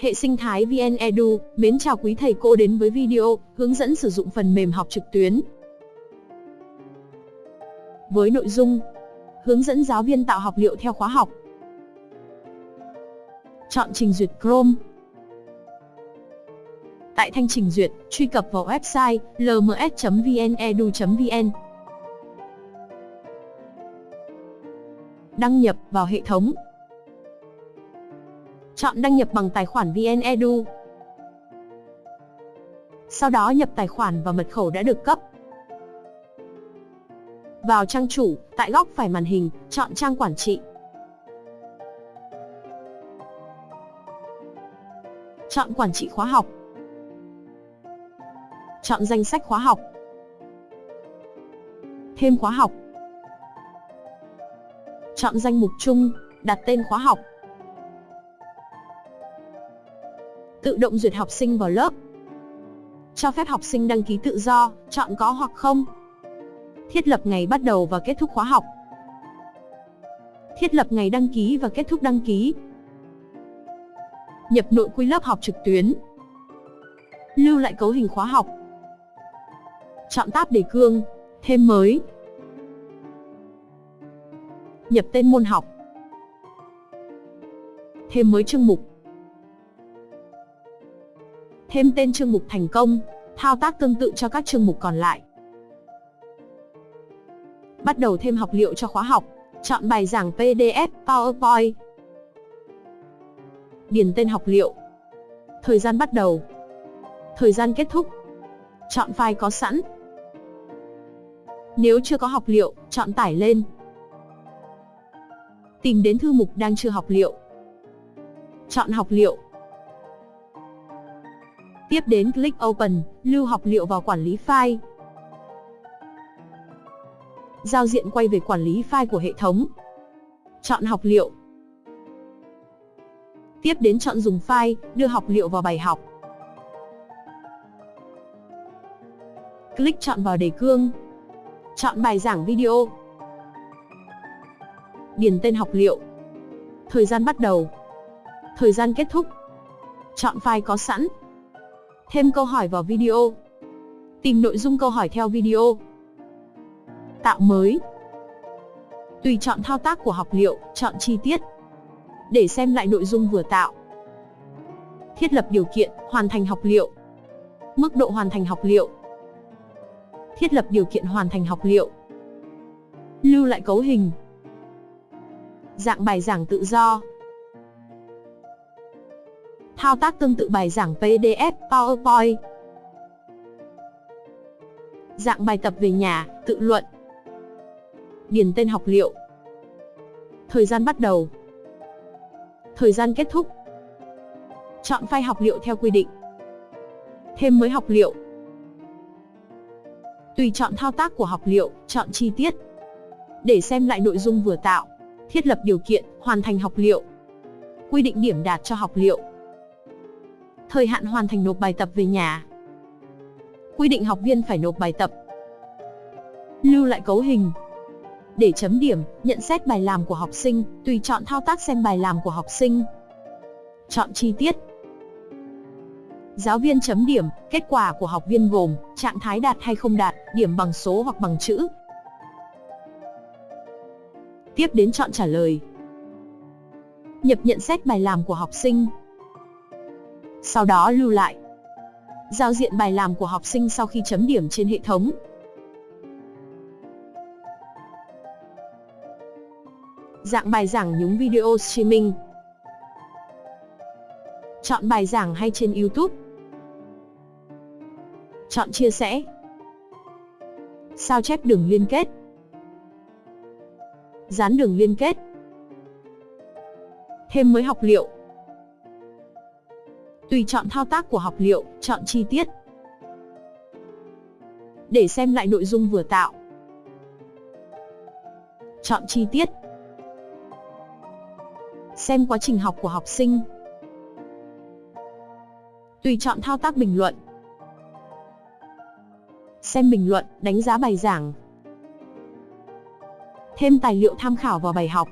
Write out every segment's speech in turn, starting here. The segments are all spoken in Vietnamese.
Hệ sinh thái VN Edu, mến chào quý thầy cô đến với video hướng dẫn sử dụng phần mềm học trực tuyến. Với nội dung Hướng dẫn giáo viên tạo học liệu theo khóa học. Chọn trình duyệt Chrome. Tại thanh trình duyệt, truy cập vào website lms.vnedu.vn. Đăng nhập vào hệ thống. Chọn đăng nhập bằng tài khoản VnEdu. Sau đó nhập tài khoản và mật khẩu đã được cấp. Vào trang chủ, tại góc phải màn hình, chọn trang quản trị. Chọn quản trị khóa học. Chọn danh sách khóa học. Thêm khóa học. Chọn danh mục chung, đặt tên khóa học. Tự động duyệt học sinh vào lớp. Cho phép học sinh đăng ký tự do, chọn có hoặc không. Thiết lập ngày bắt đầu và kết thúc khóa học. Thiết lập ngày đăng ký và kết thúc đăng ký. Nhập nội quy lớp học trực tuyến. Lưu lại cấu hình khóa học. Chọn tab đề cương, thêm mới. Nhập tên môn học. Thêm mới chương mục. Thêm tên chương mục thành công, thao tác tương tự cho các chương mục còn lại. Bắt đầu thêm học liệu cho khóa học, chọn bài giảng PDF, PowerPoint. Điền tên học liệu. Thời gian bắt đầu. Thời gian kết thúc. Chọn file có sẵn. Nếu chưa có học liệu, chọn tải lên. Tìm đến thư mục đang chưa học liệu. Chọn học liệu. Tiếp đến click Open, lưu học liệu vào quản lý file. Giao diện quay về quản lý file của hệ thống. Chọn học liệu. Tiếp đến chọn dùng file, đưa học liệu vào bài học. Click chọn vào đề cương. Chọn bài giảng video. Điền tên học liệu. Thời gian bắt đầu. Thời gian kết thúc. Chọn file có sẵn. Thêm câu hỏi vào video. Tìm nội dung câu hỏi theo video. Tạo mới. Tùy chọn thao tác của học liệu, chọn chi tiết. Để xem lại nội dung vừa tạo. Thiết lập điều kiện, hoàn thành học liệu. Mức độ hoàn thành học liệu. Thiết lập điều kiện hoàn thành học liệu. Lưu lại cấu hình. Dạng bài giảng tự do. Thao tác tương tự bài giảng PDF, PowerPoint. Dạng bài tập về nhà, tự luận. Điền tên học liệu. Thời gian bắt đầu. Thời gian kết thúc. Chọn file học liệu theo quy định. Thêm mới học liệu. Tùy chọn thao tác của học liệu, chọn chi tiết. Để xem lại nội dung vừa tạo. Thiết lập điều kiện, hoàn thành học liệu. Quy định điểm đạt cho học liệu. Thời hạn hoàn thành nộp bài tập về nhà. Quy định học viên phải nộp bài tập. Lưu lại cấu hình. Để chấm điểm, nhận xét bài làm của học sinh, tùy chọn thao tác xem bài làm của học sinh. Chọn chi tiết. Giáo viên chấm điểm, kết quả của học viên gồm trạng thái đạt hay không đạt, điểm bằng số hoặc bằng chữ. Tiếp đến chọn trả lời. Nhập nhận xét bài làm của học sinh. Sau đó lưu lại. Giao diện bài làm của học sinh sau khi chấm điểm trên hệ thống. Dạng bài giảng nhúng video streaming. Chọn bài giảng hay trên YouTube. Chọn chia sẻ. Sao chép đường liên kết. Dán đường liên kết. Thêm mới học liệu. Tùy chọn thao tác của học liệu, chọn chi tiết. Để xem lại nội dung vừa tạo. Chọn chi tiết. Xem quá trình học của học sinh. Tùy chọn thao tác bình luận. Xem bình luận, đánh giá bài giảng. Thêm tài liệu tham khảo vào bài học.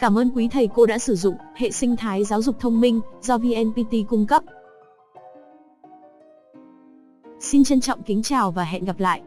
Cảm ơn quý thầy cô đã sử dụng hệ sinh thái giáo dục thông minh do VNPT cung cấp. Xin trân trọng kính chào và hẹn gặp lại.